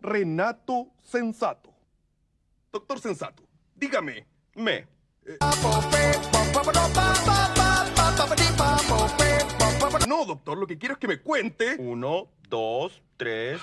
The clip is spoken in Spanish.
Renato Sensato. Doctor Sensato, dígame, me. No, doctor, lo que quiero es que me cuente. Uno, dos, tres.